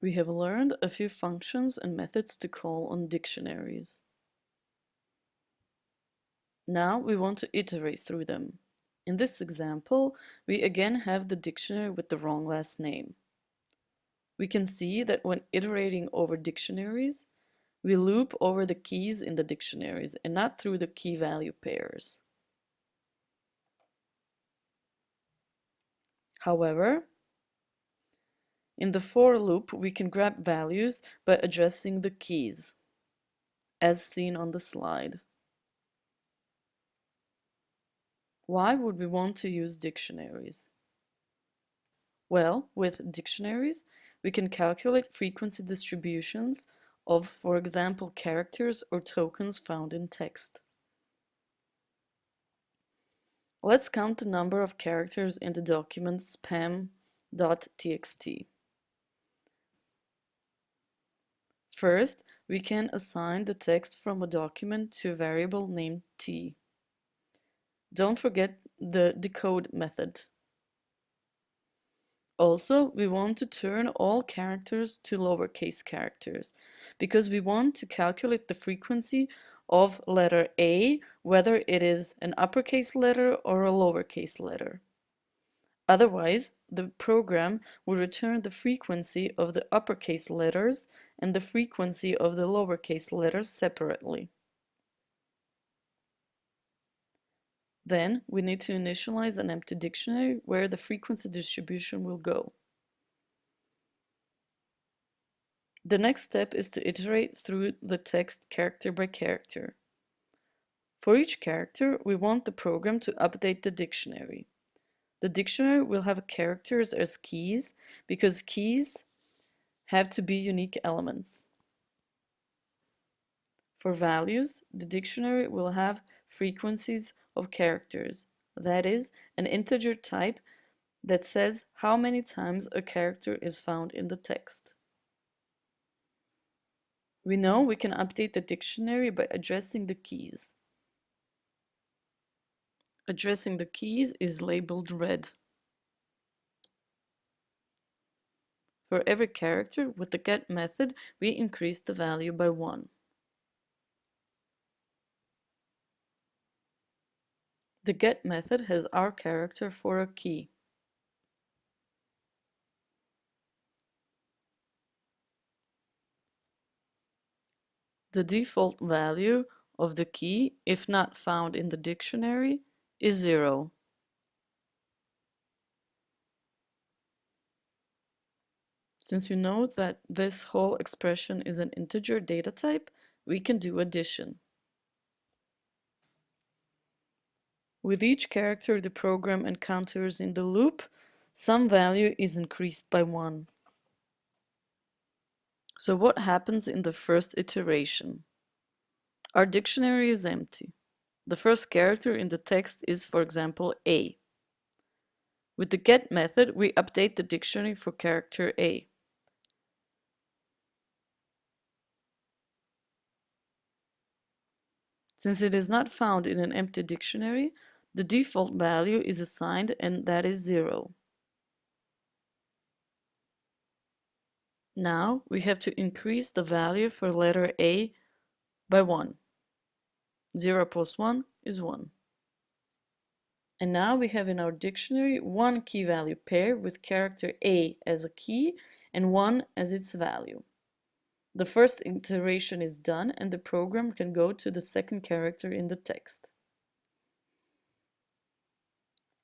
We have learned a few functions and methods to call on dictionaries. Now we want to iterate through them. In this example, we again have the dictionary with the wrong last name. We can see that when iterating over dictionaries, we loop over the keys in the dictionaries and not through the key value pairs. However, in the for loop, we can grab values by addressing the keys, as seen on the slide. Why would we want to use dictionaries? Well, with dictionaries, we can calculate frequency distributions of, for example, characters or tokens found in text. Let's count the number of characters in the document spam.txt. First, we can assign the text from a document to a variable named t. Don't forget the decode method. Also, we want to turn all characters to lowercase characters because we want to calculate the frequency of letter A, whether it is an uppercase letter or a lowercase letter. Otherwise, the program will return the frequency of the uppercase letters and the frequency of the lowercase letters separately. Then we need to initialize an empty dictionary where the frequency distribution will go. The next step is to iterate through the text character by character. For each character, we want the program to update the dictionary. The dictionary will have characters as keys because keys have to be unique elements. For values, the dictionary will have frequencies of characters, that is, an integer type that says how many times a character is found in the text. We know we can update the dictionary by addressing the keys. Addressing the keys is labeled red. For every character, with the get method, we increase the value by 1. The get method has our character for a key. The default value of the key, if not found in the dictionary, is 0. Since we know that this whole expression is an integer data type, we can do addition. With each character the program encounters in the loop, some value is increased by 1. So what happens in the first iteration? Our dictionary is empty. The first character in the text is, for example, A. With the get method, we update the dictionary for character A. Since it is not found in an empty dictionary, the default value is assigned and that is 0. Now we have to increase the value for letter A by 1. 0 plus 1 is 1. And now we have in our dictionary one key value pair with character A as a key and 1 as its value. The first iteration is done and the program can go to the second character in the text.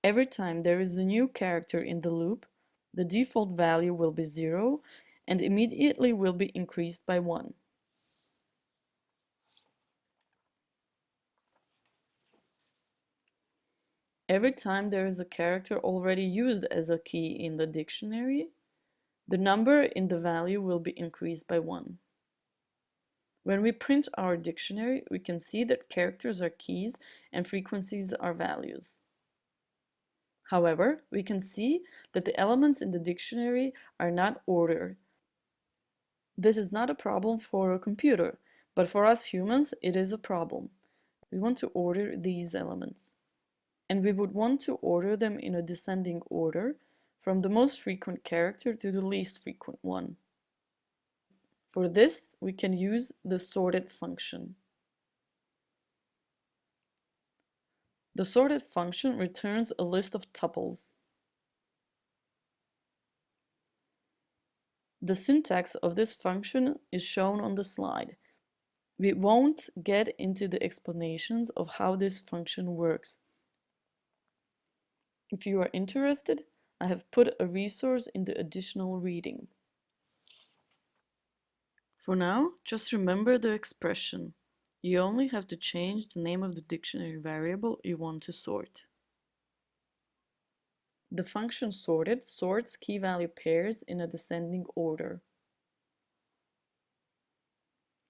Every time there is a new character in the loop, the default value will be 0 and immediately will be increased by 1. Every time there is a character already used as a key in the dictionary, the number in the value will be increased by 1. When we print our dictionary, we can see that characters are keys and frequencies are values. However, we can see that the elements in the dictionary are not ordered. This is not a problem for a computer, but for us humans it is a problem. We want to order these elements and we would want to order them in a descending order from the most frequent character to the least frequent one. For this, we can use the sorted function. The sorted function returns a list of tuples. The syntax of this function is shown on the slide. We won't get into the explanations of how this function works. If you are interested, I have put a resource in the additional reading. For now, just remember the expression. You only have to change the name of the dictionary variable you want to sort. The function sorted sorts key-value pairs in a descending order.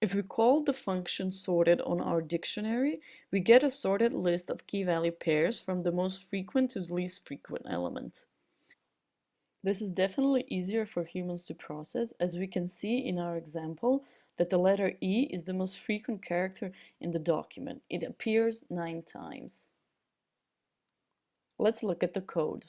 If we call the function sorted on our dictionary, we get a sorted list of key-value pairs from the most frequent to the least frequent elements. This is definitely easier for humans to process as we can see in our example that the letter E is the most frequent character in the document. It appears nine times. Let's look at the code.